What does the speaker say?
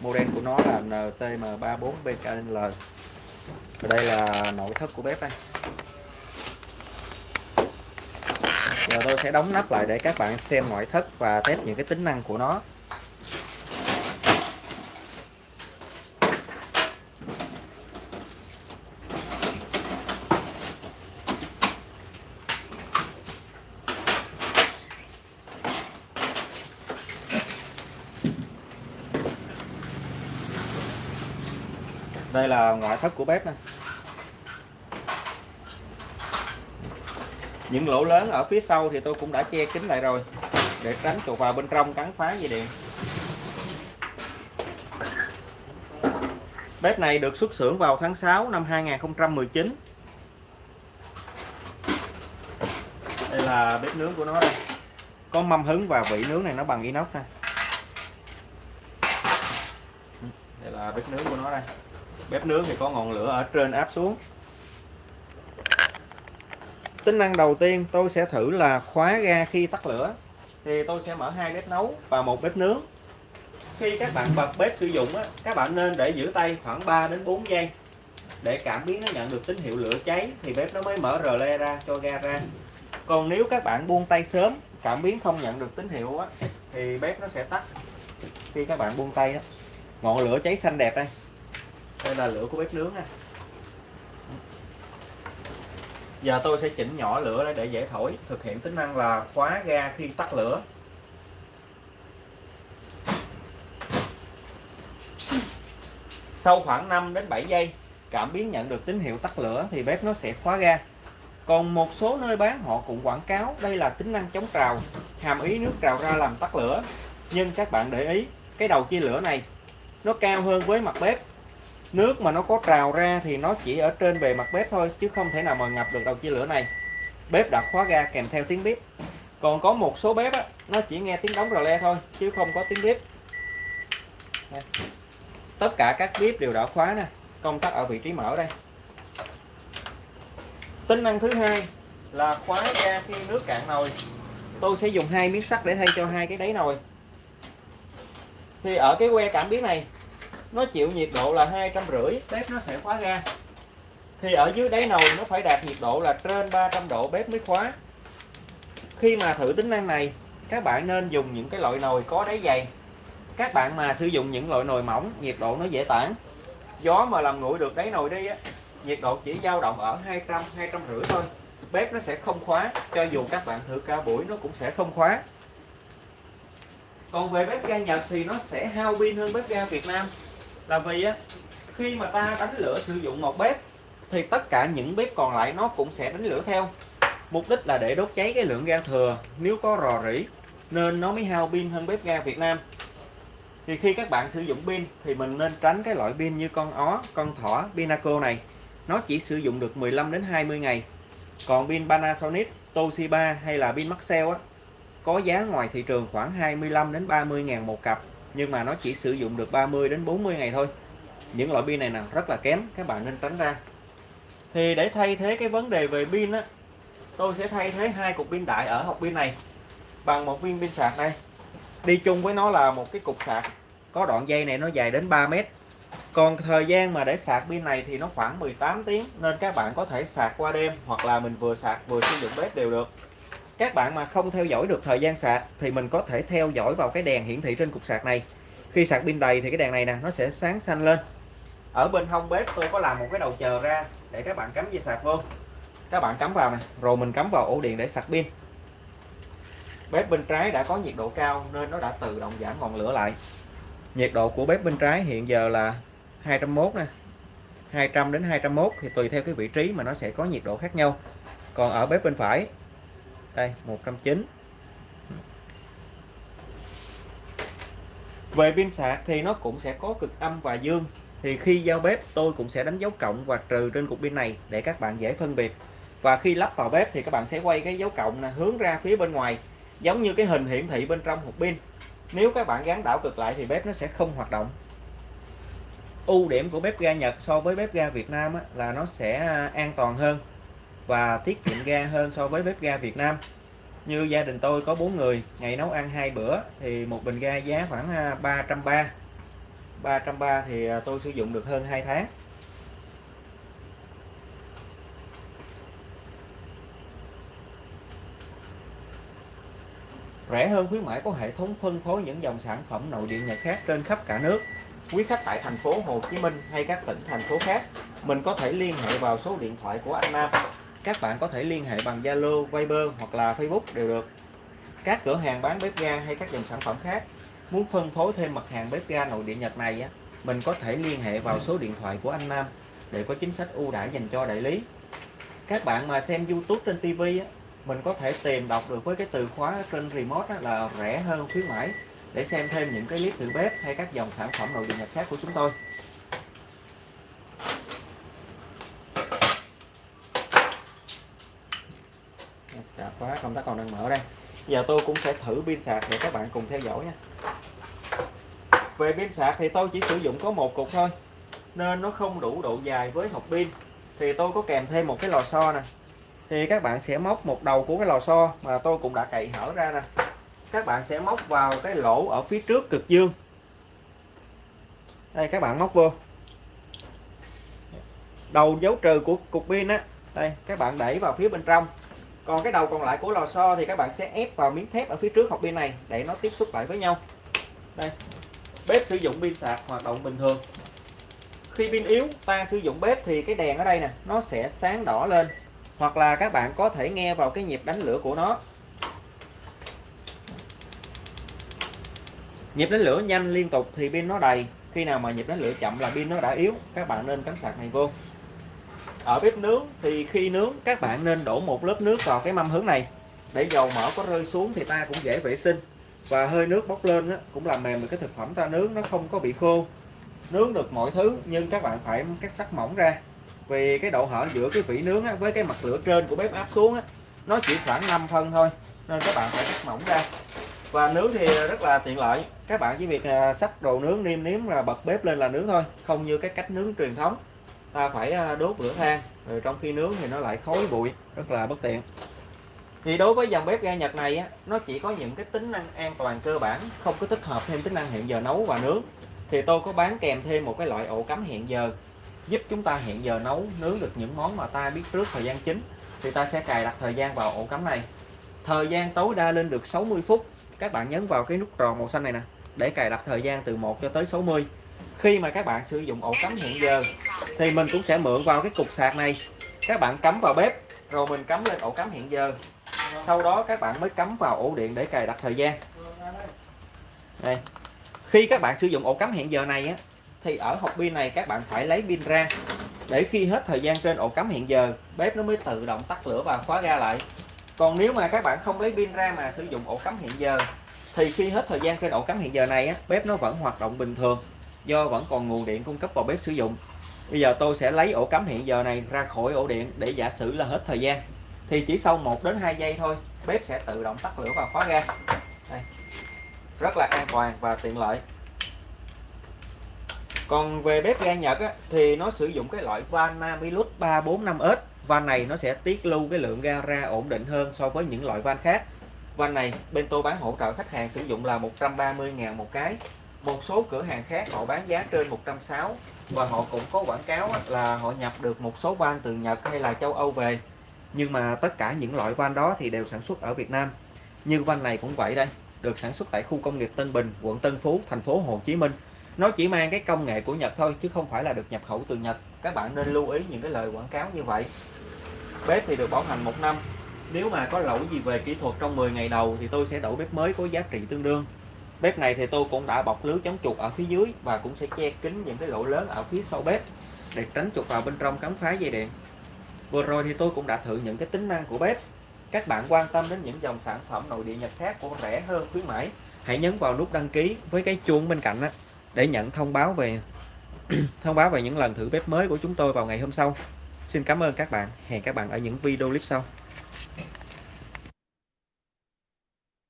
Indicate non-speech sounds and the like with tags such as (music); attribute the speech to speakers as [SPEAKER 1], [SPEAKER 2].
[SPEAKER 1] model của nó là NTM34BKL và đây là nội thất của bếp đây. Giờ tôi sẽ đóng nắp lại để các bạn xem ngoại thất và test những cái tính năng của nó. Đây là ngoại thất của bếp này những lỗ lớn ở phía sau thì tôi cũng đã che kín lại rồi, để tránh chuột vào bên trong cắn phá dây điện. Bếp này được xuất xưởng vào tháng 6 năm 2019 đây là bếp nướng của nó đây. Có mâm hứng và vị nướng này nó bằng inox ha. đây là bếp nướng của nó đây bếp nướng thì có ngọn lửa ở trên áp xuống. Tính năng đầu tiên tôi sẽ thử là khóa ga khi tắt lửa. Thì tôi sẽ mở hai bếp nấu và một bếp nướng. Khi các bạn bật bếp sử dụng á, các bạn nên để giữ tay khoảng 3 đến 4 giây. Để cảm biến nó nhận được tín hiệu lửa cháy thì bếp nó mới mở rờ le ra cho ga ra. Còn nếu các bạn buông tay sớm cảm biến không nhận được tín hiệu á, thì bếp nó sẽ tắt. Khi các bạn buông tay đó ngọn lửa cháy xanh đẹp đây đây là lửa của bếp nướng nha. Giờ tôi sẽ chỉnh nhỏ lửa để dễ thổi, thực hiện tính năng là khóa ga khi tắt lửa. Sau khoảng 5 đến 7 giây, cảm biến nhận được tín hiệu tắt lửa thì bếp nó sẽ khóa ga. Còn một số nơi bán, họ cũng quảng cáo đây là tính năng chống trào, hàm ý nước trào ra làm tắt lửa. Nhưng các bạn để ý, cái đầu chia lửa này, nó cao hơn với mặt bếp nước mà nó có trào ra thì nó chỉ ở trên bề mặt bếp thôi chứ không thể nào mà ngập được đầu chia lửa này. Bếp đã khóa ga kèm theo tiếng bếp. Còn có một số bếp á, nó chỉ nghe tiếng đóng rò le thôi chứ không có tiếng bếp. Tất cả các bếp đều đã khóa nè công tắc ở vị trí mở đây. Tính năng thứ hai là khóa ga khi nước cạn nồi. Tôi sẽ dùng hai miếng sắt để thay cho hai cái đáy nồi. Thì ở cái que cảm biến này nó chịu nhiệt độ là hai trăm rưỡi, bếp nó sẽ khóa ra thì ở dưới đáy nồi nó phải đạt nhiệt độ là trên 300 độ bếp mới khóa. Khi mà thử tính năng này, các bạn nên dùng những cái loại nồi có đáy dày. Các bạn mà sử dụng những loại nồi mỏng, nhiệt độ nó dễ tản. Gió mà làm nguội được đáy nồi đi á, nhiệt độ chỉ dao động ở 200 200 rưỡi thôi. Bếp nó sẽ không khóa, cho dù các bạn thử cao buổi nó cũng sẽ không khóa. Còn về bếp ga Nhật thì nó sẽ hao pin hơn bếp ga Việt Nam là vì á, khi mà ta đánh lửa sử dụng một bếp, thì tất cả những bếp còn lại nó cũng sẽ đánh lửa theo. Mục đích là để đốt cháy cái lượng ga thừa, nếu có rò rỉ, nên nó mới hao pin hơn bếp ga Việt Nam. Thì khi các bạn sử dụng pin, thì mình nên tránh cái loại pin như con ó, con thỏ, Pinaco này. Nó chỉ sử dụng được 15 đến 20 ngày. Còn pin Panasonic, Toshiba hay là pin Maxell á, có giá ngoài thị trường khoảng 25 đến 30 ngàn một cặp nhưng mà nó chỉ sử dụng được 30 đến 40 ngày thôi. Những loại pin này nè, rất là kém, các bạn nên tránh ra. Thì để thay thế cái vấn đề về pin á, tôi sẽ thay thế hai cục pin đại ở hộp pin này bằng một viên pin sạc này đi chung với nó là một cái cục sạc. Có đoạn dây này nó dài đến 3 mét. Còn thời gian mà để sạc pin này thì nó khoảng 18 tiếng, nên các bạn có thể sạc qua đêm hoặc là mình vừa sạc vừa sử dụng bếp đều được các bạn mà không theo dõi được thời gian sạc thì mình có thể theo dõi vào cái đèn hiển thị trên cục sạc này. Khi sạc pin đầy thì cái đèn này nè, nó sẽ sáng xanh lên. Ở bên hông bếp tôi có làm một cái đầu chờ ra để các bạn cắm dây sạc vô. Các bạn cắm vào nè, rồi mình cắm vào ổ điện để sạc pin. Bếp bên trái đã có nhiệt độ cao nên nó đã tự động giảm ngọn lửa lại. Nhiệt độ của bếp bên trái hiện giờ là 201 nè. 200 đến 201 thì tùy theo cái vị trí mà nó sẽ có nhiệt độ khác nhau. Còn ở bếp bên phải đây 109 về pin sạc thì nó cũng sẽ có cực âm và dương. Thì khi giao bếp, tôi cũng sẽ đánh dấu cộng và trừ trên cục pin này để các bạn dễ phân biệt. Và khi lắp vào bếp thì các bạn sẽ quay cái dấu cộng này hướng ra phía bên ngoài, giống như cái hình hiển thị bên trong hộp pin. Nếu các bạn gắn đảo cực lại thì bếp nó sẽ không hoạt động. Ưu điểm của bếp ga Nhật so với bếp ga Việt Nam là nó sẽ à, an toàn hơn và tiết kiệm ga hơn so với bếp ga Việt Nam. Như gia đình tôi có bốn người, ngày nấu ăn hai bữa thì một bình ga giá khoảng à, 330 330 thì à, tôi sử dụng được hơn 2 tháng. Rẻ hơn khuyến mãi có hệ thống phân phối những dòng sản phẩm nội địa Nhật khác trên khắp cả nước. Quý khách tại thành phố Hồ Chí Minh hay các tỉnh, thành phố khác, mình có thể liên hệ vào số điện thoại của anh Nam các bạn có thể liên hệ bằng Zalo, Viber hoặc là Facebook đều được. Các cửa hàng bán bếp ga hay các dòng sản phẩm khác. Muốn phân phối thêm mặt hàng bếp ga nội địa Nhật này á, mình có thể liên hệ vào số điện thoại của anh Nam để có chính sách ưu đãi dành cho đại lý. Các bạn mà xem YouTube trên TV á, mình có thể tìm đọc được với cái từ khóa trên remote á, là rẻ hơn khuyến mãi để xem thêm những cái clip thử bếp hay các dòng sản phẩm nội địa Nhật khác của chúng tôi. Khóa, công tắc còn đang mở đây. Giờ tôi cũng sẽ thử pin sạc để các bạn cùng theo dõi nha. Về pin sạc thì tôi chỉ sử dụng có một cục thôi, nên nó không đủ độ dài với hộp pin. Thì tôi có kèm thêm một cái lò xo nè. Thì các bạn sẽ móc một đầu của cái lò xo mà tôi cũng đã cậy hở ra nè. Các bạn sẽ móc vào cái lỗ ở phía trước cực dương. Đây, các bạn móc vô. Đầu dấu trừ của cục pin á. Đây, các bạn đẩy vào phía bên trong còn cái đầu còn lại của lò xo thì các bạn sẽ ép vào miếng thép ở phía trước hộp pin này để nó tiếp xúc lại với nhau. Đây, bếp sử dụng pin sạc hoạt động bình thường. Khi pin yếu, ta sử dụng bếp thì cái đèn ở đây nè, nó sẽ sáng đỏ lên. Hoặc là các bạn có thể nghe vào cái nhịp đánh lửa của nó. Nhịp đánh lửa nhanh liên tục thì pin nó đầy. Khi nào mà nhịp đánh lửa chậm là pin nó đã yếu, các bạn nên cắm sạc này vô ở bếp nướng thì khi nướng các bạn nên đổ một lớp nước vào cái mâm hướng này. Để dầu mỡ có rơi xuống thì ta cũng dễ vệ sinh. Và hơi nước bốc lên cũng làm mềm được cái thực phẩm ta nướng nó không có bị khô. Nướng được mọi thứ nhưng các bạn phải cắt sắc mỏng ra. Vì cái độ hở giữa cái vỉ nướng á, với cái mặt lửa trên của bếp áp xuống á, nó chỉ khoảng 5 phân thôi nên các bạn phải cắt mỏng ra. Và nướng thì rất là tiện lợi. Các bạn chỉ việc à, sắp đồ nướng niêm nếm là bật bếp lên là nướng thôi không như cái cách nướng truyền thống ta phải à, đốt lửa than rồi trong khi nướng thì nó lại khói bụi rất là bất tiện. Thì đối với dòng bếp ga Nhật này á, nó chỉ có những cái tính năng an toàn cơ bản không có tích hợp thêm tính năng hẹn giờ nấu và nướng. Thì tôi có bán kèm thêm một cái loại ổ cắm hẹn giờ giúp chúng ta hẹn giờ nấu nướng được những món mà ta biết trước thời gian chính. Thì ta sẽ cài đặt thời gian vào ổ cắm này. Thời gian tối đa lên được 60 phút. Các bạn nhấn vào cái nút tròn màu xanh này nè để cài đặt thời gian từ 1 cho tới 60 khi mà các bạn sử dụng ổ cắm hẹn giờ thì mình cũng sẽ mượn vào cái cục sạc này. Các bạn cắm vào bếp rồi mình cắm lên ổ cắm hẹn giờ. Sau đó các bạn mới cắm vào ổ điện để cài đặt thời gian. Đây. Khi các bạn sử dụng ổ cắm hẹn giờ này á thì ở hộp pin này các bạn phải lấy pin ra. Để khi hết thời gian trên ổ cắm hẹn giờ bếp nó mới tự động tắt lửa và khóa ra lại. Còn nếu mà các bạn không lấy pin ra mà sử dụng ổ cắm hẹn giờ thì khi hết thời gian trên ổ cắm hẹn giờ này á, bếp nó vẫn hoạt động bình thường do vẫn còn nguồn điện cung cấp vào bếp sử dụng. Bây giờ tôi sẽ lấy ổ cắm hiện giờ này ra khỏi ổ điện để giả sử là hết thời gian. Thì chỉ sau 1 đến 2 giây thôi bếp sẽ tự động tắt lửa và khóa ga. Đây. rất là an toàn và tiện lợi. Còn về bếp ga Nhật á, thì nó sử dụng cái loại van Namilus 345S van này nó sẽ tiết lưu cái lượng ga ra ổn định hơn so với những loại van khác. Van này bên tôi bán hỗ trợ khách hàng sử dụng là 130.000 một cái một số cửa hàng khác họ bán giá trên 160 và họ cũng có quảng cáo là họ nhập được một số van từ Nhật hay là châu Âu về. Nhưng mà tất cả những loại van đó thì đều sản xuất ở Việt Nam. Như van này cũng vậy đây, được sản xuất tại khu công nghiệp Tân Bình, quận Tân Phú, thành phố Hồ Chí Minh. Nó chỉ mang cái công nghệ của Nhật thôi, chứ không phải là được nhập khẩu từ Nhật. Các bạn nên lưu ý những cái lời quảng cáo như vậy. Bếp thì được bảo hành một năm. Nếu mà có lỗi gì về kỹ thuật trong 10 ngày đầu thì tôi sẽ đổi bếp mới có giá trị tương đương bếp này thì tôi cũng đã bọc lưới chống chuột ở phía dưới và cũng sẽ che kín những cái lỗ lớn ở phía sau bếp để tránh chuột vào bên trong cắm phá dây điện. Vừa rồi thì tôi cũng đã thử những cái tính năng của bếp. Các bạn quan tâm đến những dòng sản phẩm nội địa nhật khác của rẻ hơn khuyến mãi hãy nhấn vào nút đăng ký với cái chuông bên cạnh đó, để nhận thông báo về (clears throat) thông báo về những lần thử bếp mới của chúng tôi vào ngày hôm sau. Xin cảm ơn các bạn. Hẹn các bạn ở những video clip sau.